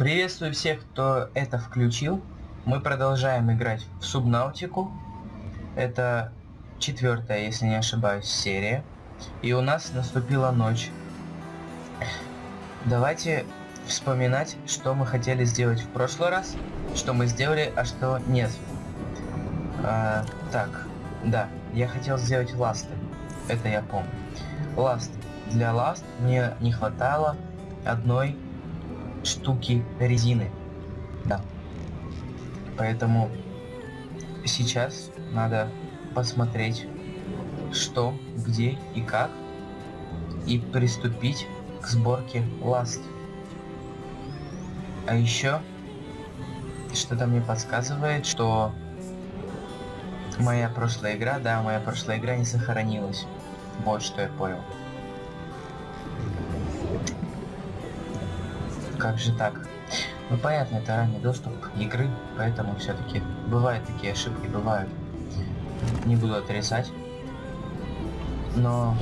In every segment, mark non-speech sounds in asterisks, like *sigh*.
Приветствую всех, кто это включил. Мы продолжаем играть в Субнаутику. Это четвертая, если не ошибаюсь, серия. И у нас наступила ночь. Давайте вспоминать, что мы хотели сделать в прошлый раз, что мы сделали, а что нет. А, так, да, я хотел сделать ласты. Это я помню. Ласт. Для ласт мне не хватало одной штуки резины. Да. Поэтому сейчас надо посмотреть, что, где и как, и приступить к сборке ласт. А еще что-то мне подсказывает, что моя прошлая игра, да, моя прошлая игра не сохранилась. Вот что я понял. Как же так? Ну понятно, это ранний доступ игры, поэтому все-таки бывают такие ошибки, бывают. Не буду отрицать. Но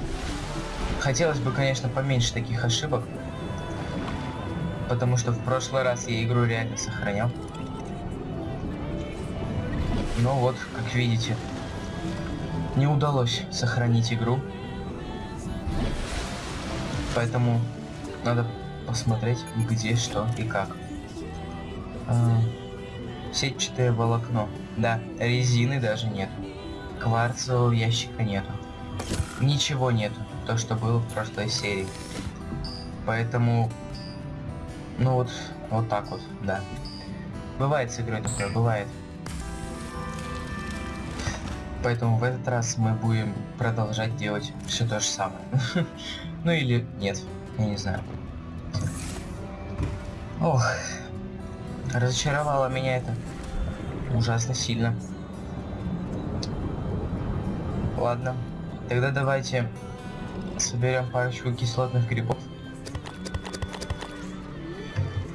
хотелось бы, конечно, поменьше таких ошибок. Потому что в прошлый раз я игру реально сохранял. Но вот, как видите, не удалось сохранить игру. Поэтому надо посмотреть, где, что и как. А, сетчатое волокно. Да, резины даже нет. Кварцевого ящика нету. Ничего нету, то, что было в прошлой серии. Поэтому, ну вот, вот так вот, да. Бывает с игрой такое, бывает. Поэтому в этот раз мы будем продолжать делать все то же самое. *laughs* Ну или нет, я не знаю. Ох, разочаровало меня это ужасно сильно. Ладно, тогда давайте соберем парочку кислотных грибов.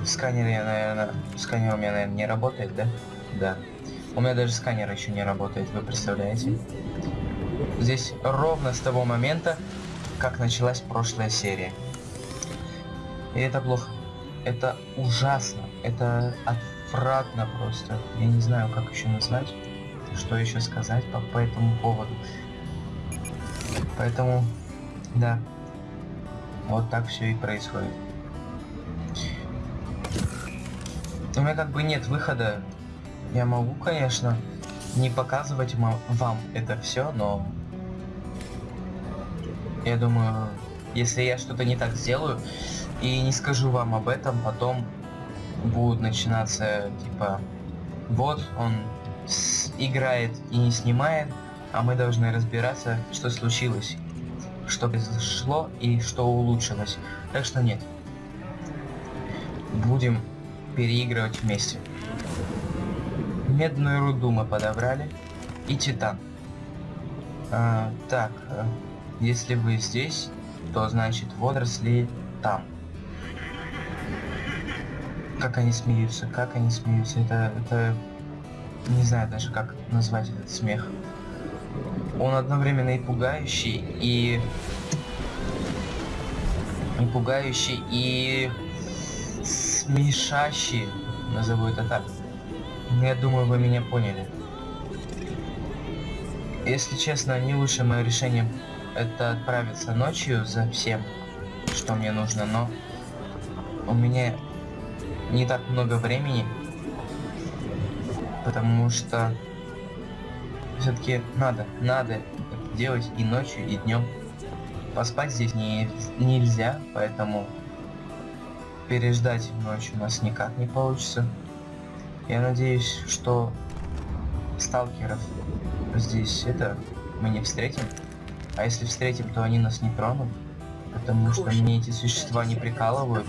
Сканер я, наверное, сканер у меня, наверное, не работает, да? Да. У меня даже сканер еще не работает, вы представляете? Здесь ровно с того момента, как началась прошлая серия. И это плохо. Это ужасно. Это отвратно просто. Я не знаю, как еще назвать, что еще сказать по, по этому поводу. Поэтому, да, вот так все и происходит. У меня как бы нет выхода. Я могу, конечно, не показывать вам это все, но я думаю, если я что-то не так сделаю, и не скажу вам об этом, потом будут начинаться, типа, вот он играет и не снимает, а мы должны разбираться, что случилось, что произошло и что улучшилось. Так что нет. Будем переигрывать вместе. Медную руду мы подобрали и титан. А, так, э, если вы здесь, то значит водоросли там как они смеются, как они смеются. Это, это... Не знаю даже, как назвать этот смех. Он одновременно и пугающий, и... И пугающий, и... Смешащий, назову это так. Но я думаю, вы меня поняли. Если честно, не лучшее мое решение это отправиться ночью за всем, что мне нужно, но у меня не так много времени, потому что все-таки надо, надо это делать и ночью, и днем. Поспать здесь не, нельзя, поэтому переждать ночь у нас никак не получится. Я надеюсь, что сталкеров здесь это мы не встретим. А если встретим, то они нас не тронут. Потому что мне эти существа не прикалывают.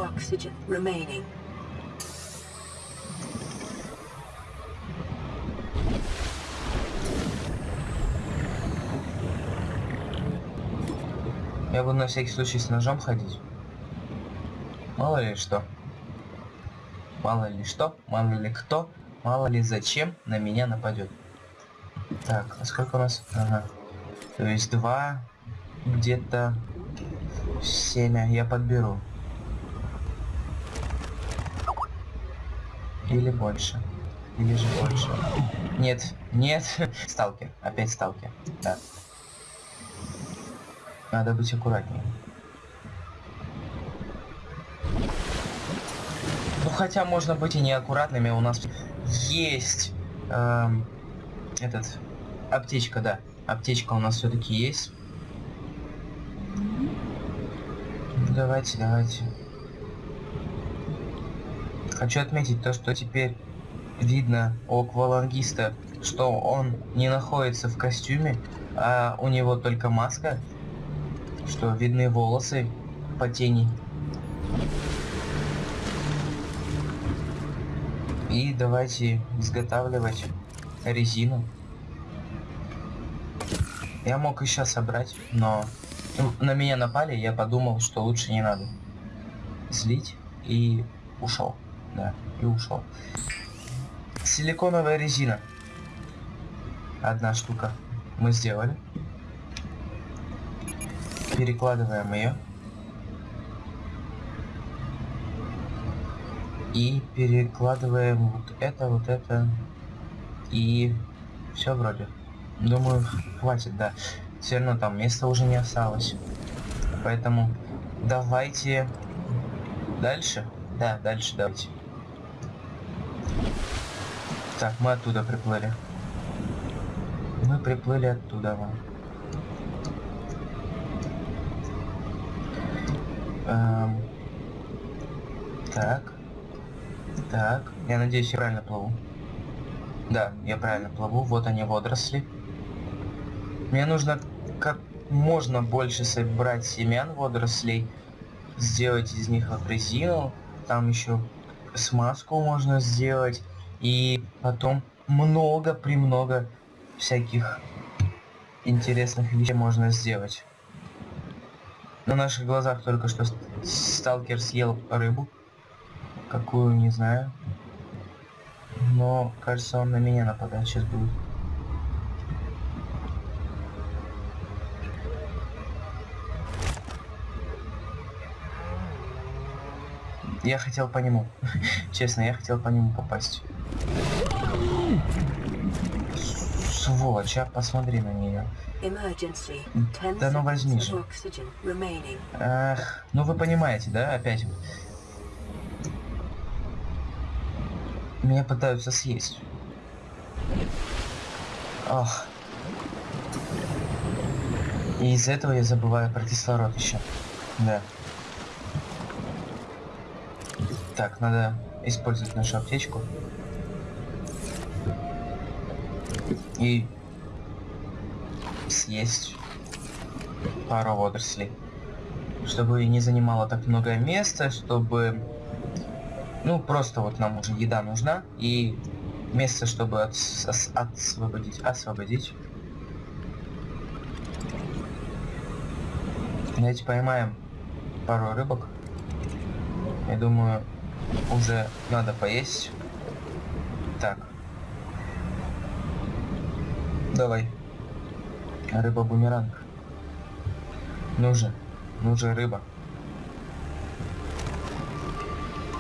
Я буду на всякий случай с ножом ходить. Мало ли что. Мало ли что, мало ли кто, мало ли зачем на меня нападет. Так, а сколько у нас? Ага. То есть два, где-то семя я подберу. Или больше. Или же больше. Нет, нет. *laughs* Сталкер. Опять сталкер. Да. Надо быть аккуратнее. Ну хотя можно быть и неаккуратными. У нас есть эм, этот аптечка, да. Аптечка у нас все-таки есть. Давайте, давайте. Хочу отметить то, что теперь видно у аквалангиста, что он не находится в костюме, а у него только маска, что видны волосы по тени. И давайте изготавливать резину. Я мог еще собрать, но на меня напали, я подумал, что лучше не надо. Злить и ушел. Да, и ушел. Силиконовая резина. Одна штука. Мы сделали. Перекладываем ее. И перекладываем вот это, вот это. И все вроде. Думаю, хватит, да. Все равно там места уже не осталось. Поэтому давайте дальше. Да, дальше давайте. Так, мы оттуда приплыли. Мы приплыли оттуда. Эм... Так. Так. Я надеюсь, я правильно плыву. Да, я правильно плыву. Вот они, водоросли. Мне нужно как можно больше собрать семян водорослей. Сделать из них вот резину. Там еще смазку можно сделать. И потом много, премного всяких интересных вещей можно сделать. На наших глазах только что сталкер съел рыбу. Какую, не знаю. Но, кажется, он на меня нападать сейчас будет. Я хотел по нему. *laughs* Честно, я хотел по нему попасть. Сволочь, а посмотри на нее. Да ну возьми же. Эх, ну вы понимаете, да, опять. Меня пытаются съесть. Ах. И из-за этого я забываю про кислород еще. Да. Так, надо использовать нашу аптечку. И съесть пару водорослей. Чтобы не занимало так много места, чтобы... Ну, просто вот нам уже еда нужна. И место, чтобы от, освободить. Освободить. Давайте поймаем пару рыбок. Я думаю, уже надо поесть. Так. Давай. Рыба-бумеранг. Ну же. Ну же, рыба.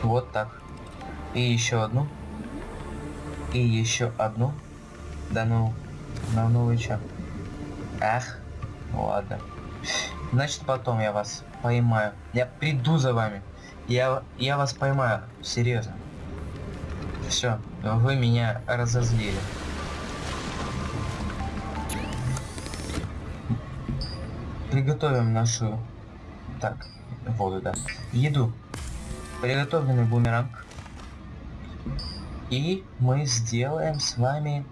Вот так. И еще одну. И еще одну. Да ну. Ну, ну вы чё? Ах. Ладно. Значит, потом я вас поймаю. Я приду за вами. Я, я вас поймаю, серьезно. Все, вы меня разозлили. Приготовим нашу... Так, воду, да. Еду. Приготовленный бумеранг. И мы сделаем с вами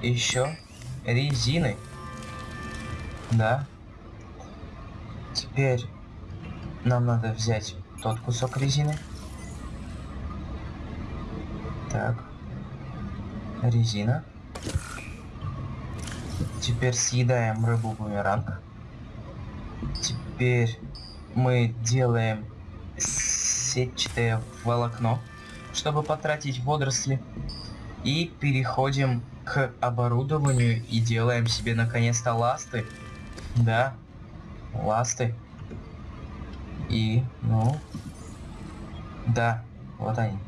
еще резины. Да. Теперь нам надо взять тот кусок резины. Так. Резина. Теперь съедаем рыбу бумеранг. Теперь мы делаем сетчатое волокно, чтобы потратить водоросли. И переходим к оборудованию и делаем себе наконец-то ласты. Да, ласты. И, ну, да, вот они.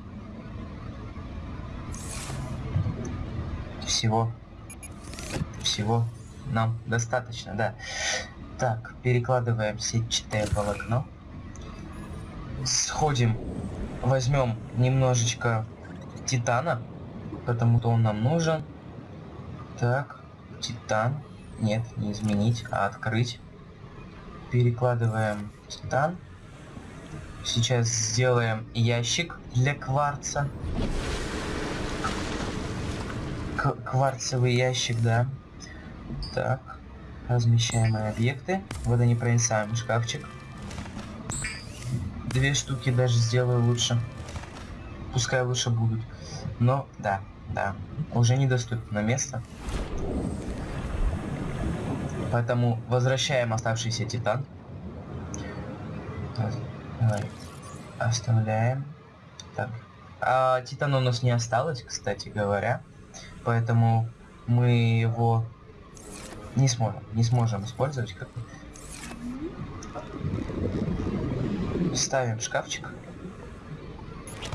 всего, всего нам достаточно, да. Так, перекладываем сетчатое волокно. Сходим, возьмем немножечко титана, потому-то он нам нужен. Так, титан. Нет, не изменить, а открыть. Перекладываем титан. Сейчас сделаем ящик для кварца. К кварцевый ящик, да. Так. Размещаемые объекты. Водонепроницаемый шкафчик. Две штуки даже сделаю лучше. Пускай лучше будут. Но, да, да. Уже недоступно место. Поэтому возвращаем оставшийся титан. Оставляем. Так. А титана у нас не осталось, кстати говоря. Поэтому мы его не сможем, не сможем использовать как Ставим шкафчик.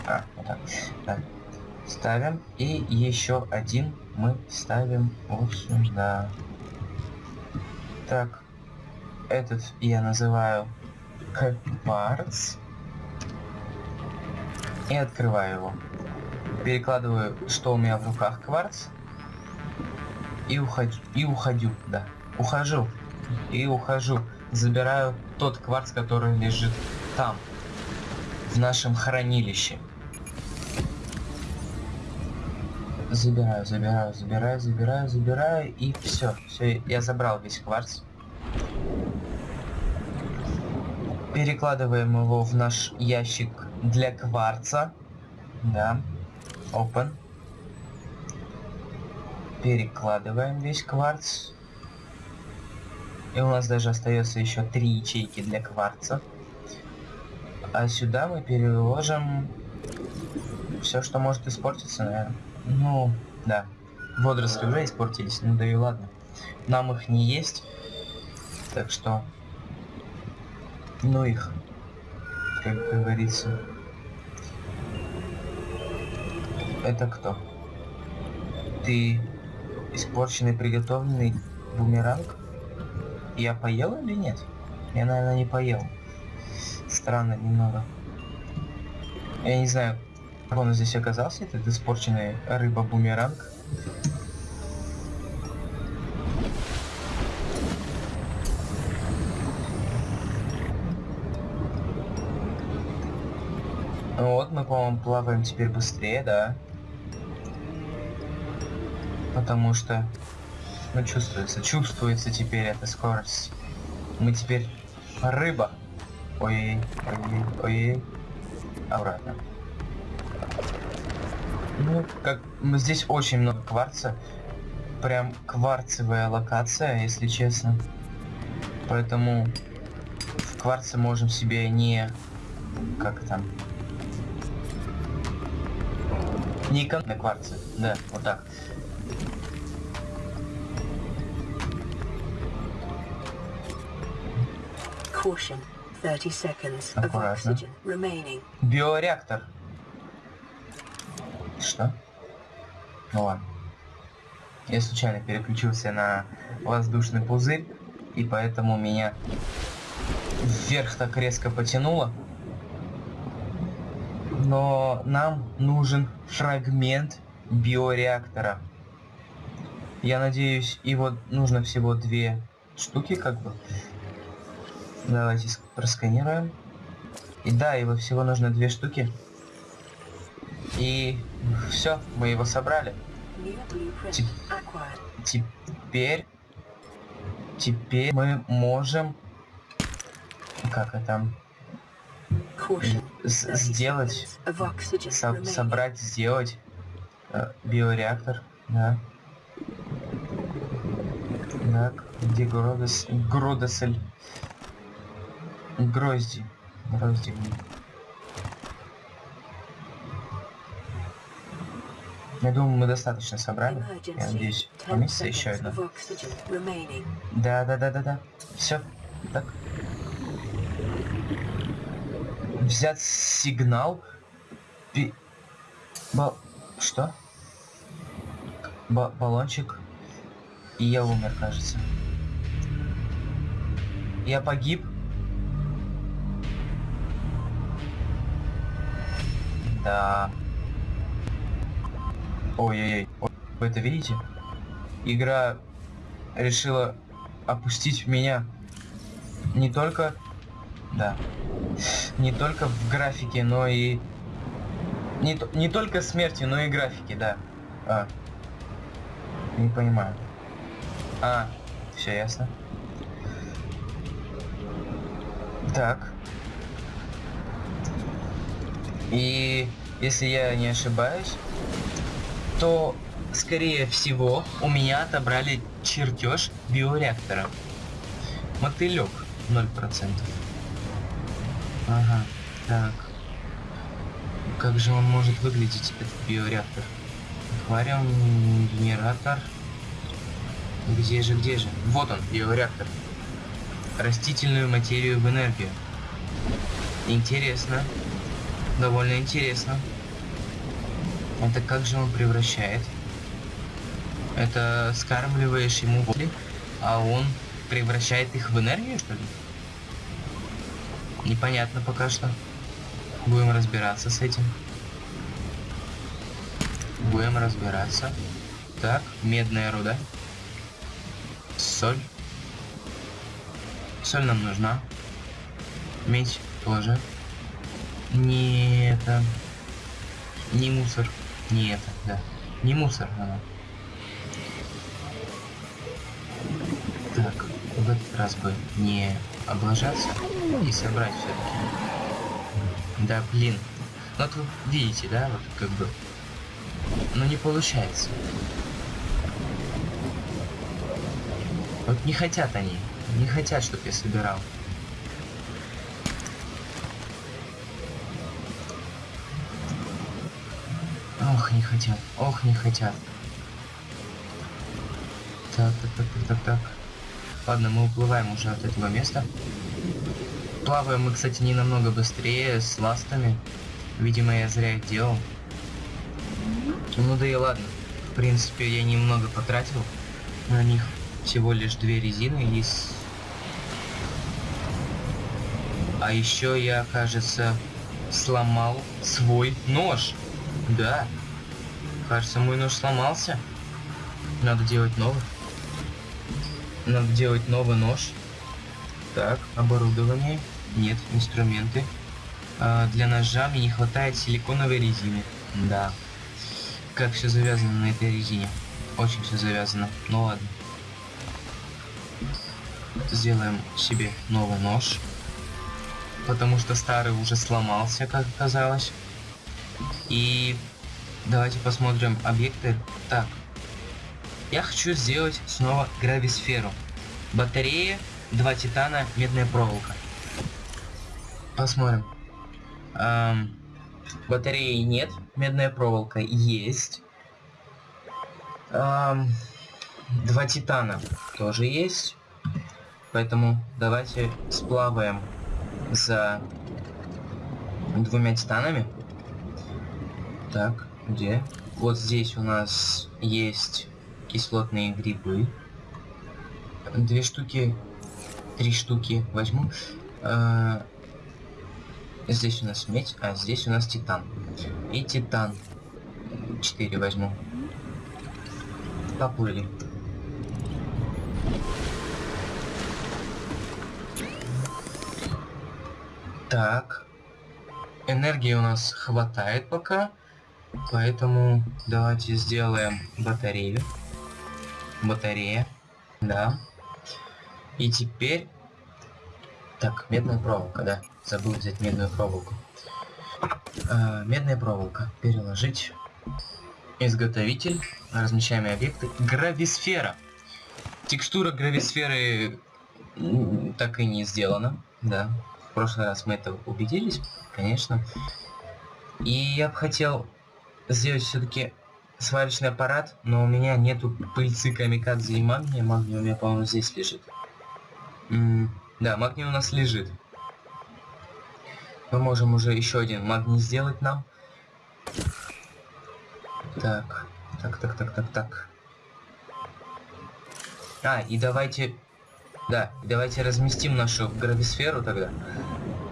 А, вот так. Да. Ставим. И еще один мы ставим вот сюда. Так. Этот я называю кварц. И открываю его. Перекладываю, что у меня в руках кварц. И уходю. И уходю, да. Ухожу. И ухожу. Забираю тот кварц, который лежит там. В нашем хранилище. Забираю, забираю, забираю, забираю, забираю. И все. Все, я забрал весь кварц. Перекладываем его в наш ящик для кварца. Да. Open. Перекладываем весь кварц. И у нас даже остается еще три ячейки для кварца. А сюда мы переложим все, что может испортиться, наверное. Ну, да. Водоросли уже испортились, ну да и ладно. Нам их не есть. Так что ну их, как говорится. Это кто? Ты испорченный приготовленный бумеранг? Я поел или нет? Я, наверное, не поел. Странно немного. Я не знаю, как он здесь оказался, этот испорченный рыба-бумеранг. Вот, мы, по-моему, плаваем теперь быстрее, да? Потому что, ну, чувствуется, чувствуется теперь эта скорость. Мы теперь рыба. Ой, ой, ой, обратно. Ну, как здесь очень много кварца. Прям кварцевая локация, если честно. Поэтому в кварце можем себе не... Как там? Не на кварце. Да, вот так. Caution. 30 seconds of oxygen remaining. Биореактор. Что? Ну ладно. Я случайно переключился на воздушный пузырь, и поэтому меня вверх так резко потянуло но нам нужен фрагмент биореактора. Я надеюсь, его нужно всего две штуки, как бы. Давайте просканируем. И да, его всего нужно две штуки. И все, мы его собрали. теперь, теперь мы можем, как это, сделать, со собрать, сделать э, биореактор, да. Так, где Гродос, Гродосель? Грозди. Грозди. Я думаю, мы достаточно собрали. Я надеюсь, поместится еще одна. Да, да, да, да, да. Все. Так взять сигнал. Пи... Бо... Что? ба- баллончик. И я умер, кажется. Я погиб. Да. Ой-ой-ой. Ой, Вы это видите? Игра решила опустить меня не только... Да. Не только в графике, но и... Не, не только смерти, но и графики, да. А. Не понимаю. А, все ясно. Так. И если я не ошибаюсь, то, скорее всего, у меня отобрали чертеж биореактора. Мотылек 0%. Ага, так. Как же он может выглядеть, этот биореактор? Аквариум, генератор. Где же, где же? Вот он, биореактор. Растительную материю в энергию. Интересно. Довольно интересно. Это как же он превращает? Это скармливаешь ему воли, а он превращает их в энергию, что ли? Непонятно пока что. Будем разбираться с этим. Будем разбираться. Так, медная руда. Соль. Соль нам нужна. Медь тоже. Не это. Не мусор. Не это, да. Не мусор она. Так, в этот раз бы не облажаться и собрать все-таки. Да, блин. Ну вот вы видите, да, вот как бы. Но не получается. Вот не хотят они. Не хотят, чтобы я собирал. Ох, не хотят. Ох, не хотят. Так, так, так, так, так, так. Ладно, мы уплываем уже от этого места. Плаваем мы, кстати, не намного быстрее с ластами. Видимо, я зря их делал. Ну да и ладно. В принципе, я немного потратил на них. Всего лишь две резины из... А еще я, кажется, сломал свой нож. Да. Кажется, мой нож сломался. Надо делать новый. Надо делать новый нож. Так, оборудование. Нет, инструменты. А, для ножа мне не хватает силиконовой резины. Да. Как все завязано на этой резине. Очень все завязано. Ну ладно. Сделаем себе новый нож. Потому что старый уже сломался, как оказалось. И давайте посмотрим объекты. Так. Я хочу сделать снова грависферу. Батарея, два титана, медная проволока. Посмотрим. Эм, батареи нет, медная проволока есть. Эм, два титана тоже есть. Поэтому давайте сплаваем за двумя титанами. Так, где? Вот здесь у нас есть кислотные грибы. Две штуки, три штуки возьму. Э, Здесь у нас медь, а здесь у нас титан. И титан. Четыре возьму. Поплыли. Так. Энергии у нас хватает пока. Поэтому давайте сделаем батарею. Батарея. Да. И теперь... Так, медная проволока, да. Забыл взять медную проволоку. А, медная проволока. Переложить. Изготовитель. Размещаемые объекты. Грависфера. Текстура грависферы так и не сделана. Да. В прошлый раз мы это убедились, конечно. И я бы хотел сделать все-таки сварочный аппарат, но у меня нету пыльцы камикадзе и магния. Магния у меня, по-моему, здесь лежит. М, да, магний у нас лежит. Мы можем уже еще один магний сделать нам. Так, так, так, так, так, так. А, и давайте... Да, давайте разместим нашу грависферу тогда.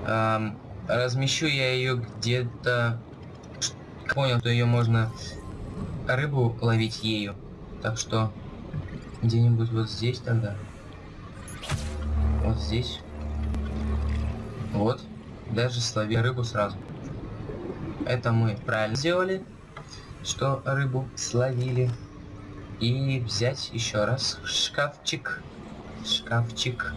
Эм, размещу я ее где-то... Понял, что ее можно рыбу ловить ею. Так что где-нибудь вот здесь тогда. Вот здесь. Вот. Даже слови рыбу сразу. Это мы правильно сделали, что рыбу словили. И взять еще раз шкафчик. Шкафчик.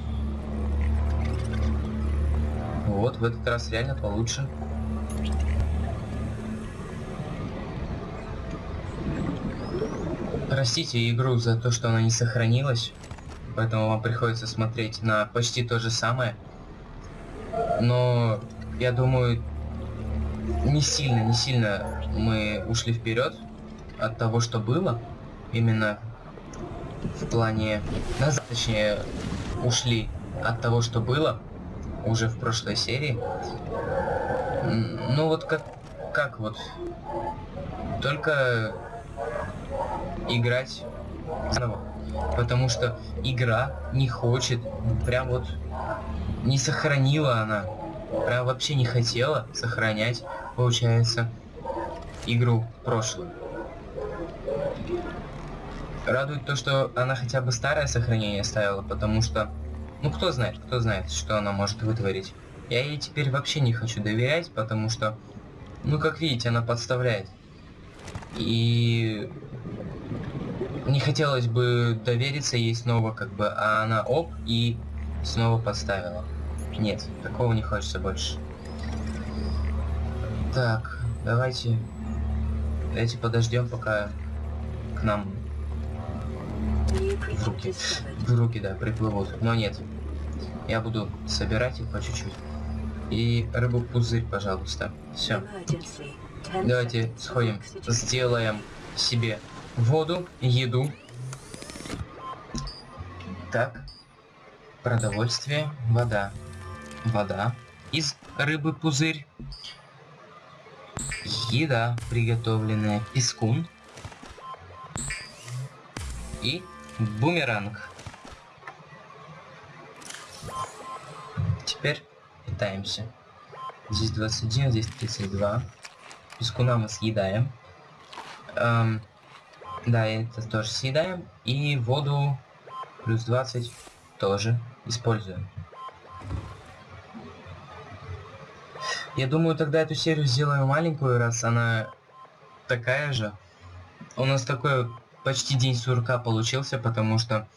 Вот, в этот раз реально получше. Простите игру за то, что она не сохранилась. Поэтому вам приходится смотреть на почти то же самое. Но я думаю, не сильно, не сильно мы ушли вперед от того, что было. Именно в плане... Назад, точнее, ушли от того, что было уже в прошлой серии. Ну вот как, как вот. Только играть заново. Потому что игра не хочет, прям вот не сохранила она. Прям вообще не хотела сохранять, получается, игру прошлую. Радует то, что она хотя бы старое сохранение ставила, потому что, ну кто знает, кто знает, что она может вытворить. Я ей теперь вообще не хочу доверять, потому что, ну как видите, она подставляет. И не хотелось бы довериться ей снова, как бы, а она оп и снова подставила. Нет, такого не хочется больше. Так, давайте, давайте подождем, пока к нам в руки, в руки, да, приплывут. Но нет, я буду собирать их по чуть-чуть. И рыбу пузырь, пожалуйста. Все. Давайте сходим, сделаем себе воду, еду. Так. Продовольствие, вода. Вода. Из рыбы пузырь. Еда, приготовленная. Пескун. И бумеранг. Теперь питаемся. Здесь 21, здесь 32. Пескуна мы съедаем. Эм, да, это тоже съедаем. И воду плюс 20 тоже используем. Я думаю, тогда эту серию сделаю маленькую, раз она такая же. У нас такой почти день сурка получился, потому что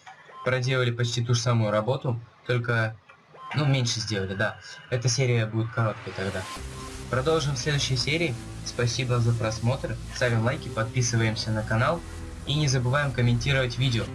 проделали почти ту же самую работу, только, ну, меньше сделали, да. Эта серия будет короткой тогда. Продолжим в следующей серии. Спасибо за просмотр. Ставим лайки, подписываемся на канал. И не забываем комментировать видео.